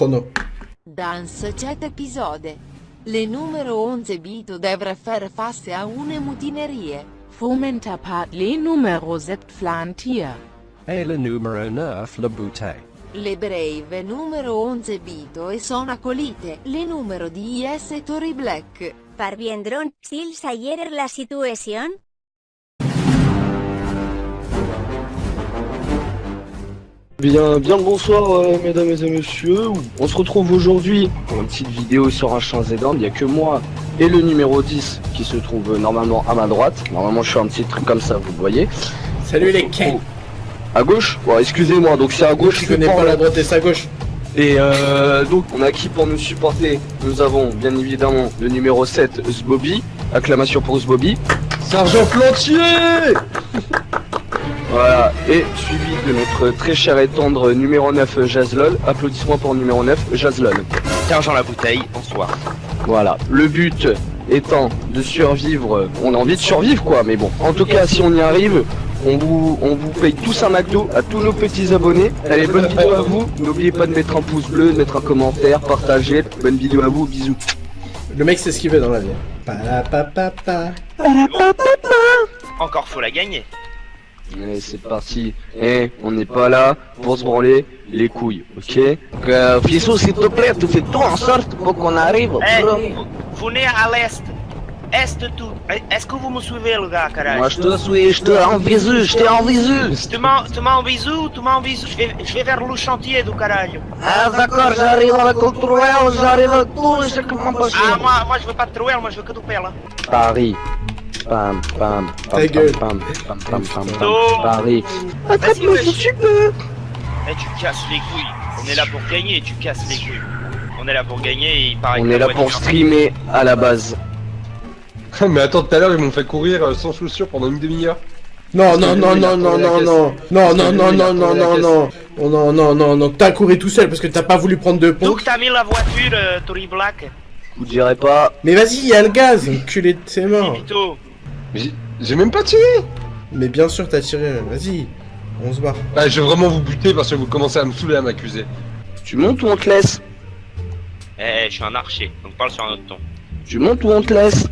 Chrono. Dans cet épisode, le numéro 11 Bito devrait faire face à une mutinerie. Fomenta part les numéros 7 flantier. Et le numéro 9 le bouteille. Le brave numéro 11 Bito e son accolite, le numero di IS e Tori Black. Parviendront-ils à gérer la situation Bien, bien le bonsoir euh, mesdames et messieurs, on se retrouve aujourd'hui pour une petite vidéo sur un champ Zedand, il n'y a que moi et le numéro 10 qui se trouve euh, normalement à ma droite, normalement je fais un petit truc comme ça, vous le voyez. Salut les Ken. À gauche? Bon excusez-moi, donc c'est à gauche, Je connais pas la droite et sa gauche. Et euh, donc on a qui pour nous supporter? Nous avons bien évidemment le numéro 7 Zbobby, acclamation pour Zbobby. Sergent Plantier Voilà, et suivi de notre très cher et tendre numéro 9 Jazlol, applaudissements pour numéro 9 Jazlol. Argent la bouteille, bonsoir. Voilà, le but étant de survivre, on a envie de survivre quoi, mais bon, en tout cas si on y arrive, on vous, on vous paye tous un McDo à tous nos petits abonnés. Allez, bonne vidéo à vous, n'oubliez pas de mettre un pouce bleu, de mettre un commentaire, partager, bonne vidéo à vous, bisous. Le mec sait ce qu'il veut dans la vie. Encore faut la gagner. Allez, c'est parti. Eh, on n'est pas là pour se branler les couilles, ok? Euh, Fissou, s'il te plaît, tu fais tout en sorte pour qu'on arrive. Eh, venez à l'est. Est tout. Eh, Est-ce que vous me suivez, le gars, carré Moi je te suis, je te en visu, je t'ai en visu. Tu tu m'en bisou, tu m'en bisou. Je vais, je vais vers le chantier du caralho. Ah d'accord, j'arrive avec le trouel, j'arrive avec tout, je sais comment passer. Ah, moi, moi, je veux pas de trouel, moi, je veux que du pelle. Paris. Pam, pam, Ta pam, gueule. pam, pam, pam, pam, pam, Oh. Paris. Vas-y, wesh. Eh, tu casses les couilles. On est là pour gagner, tu casses les couilles. On est là pour gagner et il paraît On que est là pour streamer à la base. Mais attends, tout à l'heure ils m'ont fait courir euh, sans chaussures pendant une demi-heure. Non, non, non, non, non, non, non. Non, non, non, non, non, non, non. Non, non, non, non. T'as couru tout seul parce que t'as pas voulu prendre de pont. Donc t'as mis la voiture, euh, Tory Black. Je vous dirais pas. Mais vas-y, y'a le gaz, enculé de tes. Mais j'ai- j'ai même pas tiré Mais bien sûr, t'as tiré. Vas-y, on se barre. Ah, je vais vraiment vous buter parce que vous commencez à me saouler à m'accuser. Tu montes ou on te laisse? Eh, je suis un archer, donc parle sur un autre ton. Tu montes ou on te laisse?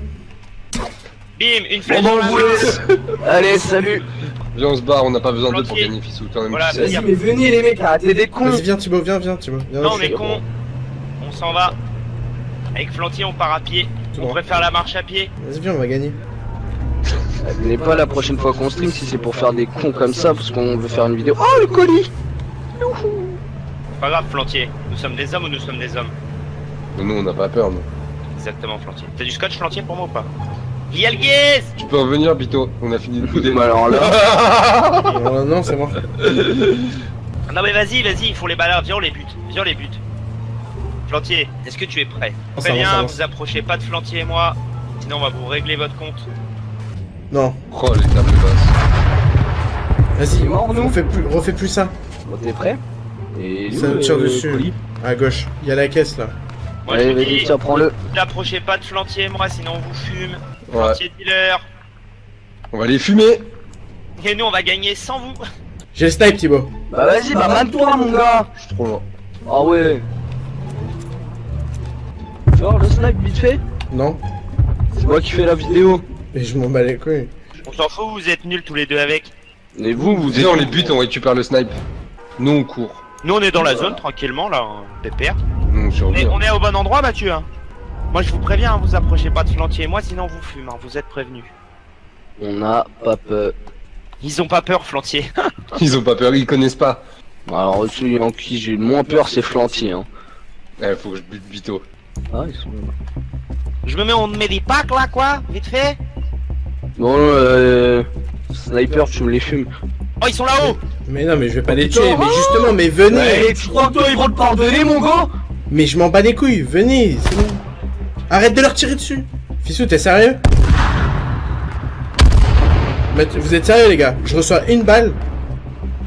Bim, une flèche dans la. Allez, salut. Viens, on se barre, on n'a pas besoin d'eux pour gagner, Fissou. Quand même, Voilà, tu sais. mais venez les mecs, arrêtez des cons. Vas-y, viens, Thibaut, viens, viens, Thibaut. Viens, Non, mais con. On s'en va. Avec Flantier, on part à pied. On bon. préfère la marche à pied. Vas-y, viens, on va gagner. Venez pas la prochaine fois qu'on stream si c'est pour faire des cons comme ça parce qu'on veut faire une vidéo. Oh le colis Pas grave, Flantier. Nous sommes des hommes ou nous sommes des hommes? Nous, on n'a pas peur, nous. Exactement, Flantier. T'as du scotch, Flantier, pour moi ou pas? Yalguez Tu peux revenir, Bito. On a fini de couder. Mais alors là, non, c'est bon. Non, mais vas-y, vas-y, il faut les balades. Viens, on les bute. Viens, on les bute. Flantier, est-ce que tu es prêt Très ça bien, avance. vous approchez pas de Flantier et moi. Sinon, on va vous régler votre compte. Non, Oh, les tables basses. vas-y, mort, nous. refais plus, refais plus ça. bon, t'es prêt Et Ça nous, tire euh, dessus. colis À gauche, y'a la caisse là. Moi, Allez, vas-y, tiens, prends-le. vous approchez pas de Flantier et moi, sinon on vous fume. Ouais. Flantier dealer. On va les fumer. Et nous, on va gagner sans vous. J'ai le snipe, Thibaut. Bah vas-y, bah mane-toi mon gars Je suis trop loin. Ah ouais Le snipe vite fait Non, C'est moi qui fais la vidéo. mais je m'en bats les couilles. On s'en fout, vous êtes nuls tous les deux avec. Et vous, vous Viens, on les bute, on récupère le snipe. Nous, on court. Nous, on est dans la zone, tranquillement, là, hein, pépère. On On est, survit. on est au bon endroit, Mathieu. hein. Moi, je vous préviens, hein, vous approchez pas de Flantier et moi, sinon on vous fume. hein, vous êtes prévenus. On n'a pas peur. Ils ont pas peur, Flantier. Ils ont pas peur, ils connaissent pas. Alors celui en qui j'ai le moins peur c'est Flantier hein. Eh, faut que je bute Bito. Ah ils sont là. je me mets en medipack, là, quoi, vite fait. Bon euh... Sniper tu me les fumes. Oh, ils sont là-haut. Mais non, mais je vais pas les putain, tuer. Mais justement, mais venez. tu crois que toi ils vont te pardonner mon gars? Mais je m'en bats les couilles. Venez, c'est bon. Arrête de leur tirer dessus. Fissou, t'es sérieux? Vous êtes sérieux, les gars? Je reçois une balle.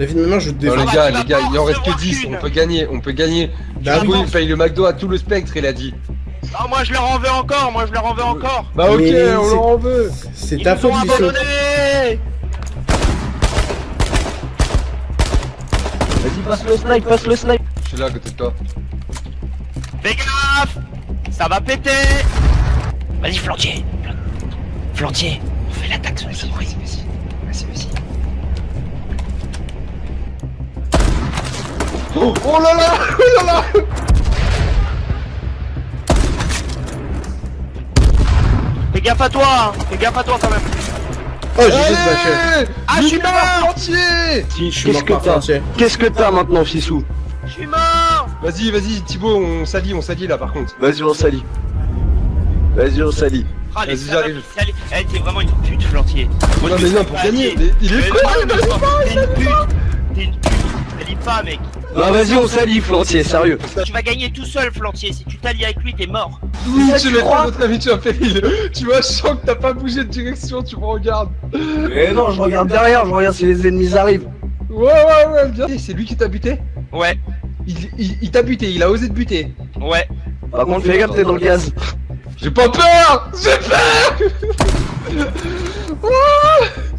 Main, je Non, défends. les bah, gars, vas les gars, il en reste que recevoir 10. qu'une. On peut gagner, on peut gagner. Bah oui. Thibaut, il paye le McDo à tout le spectre, il a dit. Oh, moi, je leur en veux encore, moi, je leur en veux encore. Bah, ok, Mais on leur en veut. C'est Ils ta faute, ont Fissou. abandonnés. Vas-y passe le snipe, passe le snipe Je suis là à côté de toi. Fais gaffe Ça va péter Vas-y, flantier Flantier Fais l'attaque sur les Oh, oh là là Oh là là Fais gaffe à toi hein. Fais gaffe à toi quand même Oh, j'ai juste lâché. Ah, je suis mort entier Si, je suis Qu'est-ce mort par entier. Qu'est-ce que t'as maintenant, Fissou? Je suis mort Vas-y, vas-y, Thibaut, on s'allie, on s'allie là par contre. Vas-y, on s'allie. Vas-y, on s'allie. Ah, Vas-y, j'arrive. allez, Eh, t'es vraiment une pute, Flantier Non mais non, pour pas gagner Il est con mais non, T'es une pute T'es une pute T'allies pas, mec Bah vas-y, on s'allie, Flantier, sérieux. Tu vas gagner tout seul, Flantier Si tu t'allies avec lui, t'es mort Oui, Ça, tu fait, votre ami, tu as fait il- Tu vois, je sens que t'as pas bougé de direction, tu me regardes. Mais non, je regarde derrière, je regarde si les ennemis arrivent. Ouais, ouais, ouais, bien. C'est lui qui t'a buté Ouais, Il, il, il t'a buté, il a osé te buter. ouais Par contre, fais gaffe, t'es dans le gaz. J'ai pas peur J'ai peur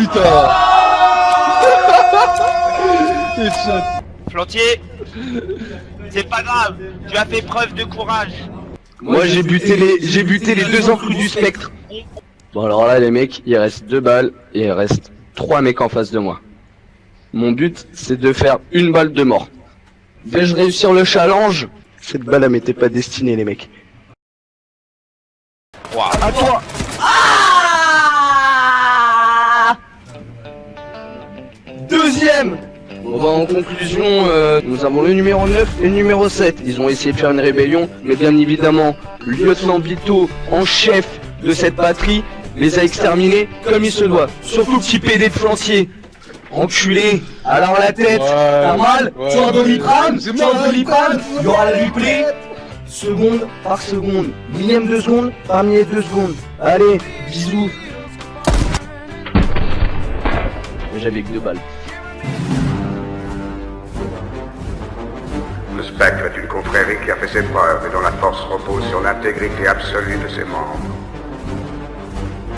Putain Headshot. Flantier C'est pas grave Tu as fait preuve de courage Moi, j'ai buté les, j'ai buté les deux enclus du spectre. Bon, alors là, les mecs, il reste deux balles et il reste trois mecs en face de moi. Mon but, c'est de faire une balle de mort. Vais-je réussir le challenge? Cette balle, elle m'était pas destinée, les mecs. Waouh. À toi Deuxième Bon bah en conclusion, euh, nous avons le numéro 9 et le numéro 7. Ils ont essayé de faire une rébellion, mais bien évidemment, le lieutenant Vito, en chef de cette patrie, les a exterminés comme il se doit. Surtout le petit PD de flantier. Enculé, alors la tête, t'as mal, tu as un doliprane, tu as un doliprane, il y aura le replay, seconde par seconde, millième de seconde parmi les deux secondes. Allez, bisous. J'avais que deux balles. Le spectre est une confrérie qui a fait ses preuves et dont la force repose sur l'intégrité absolue de ses membres.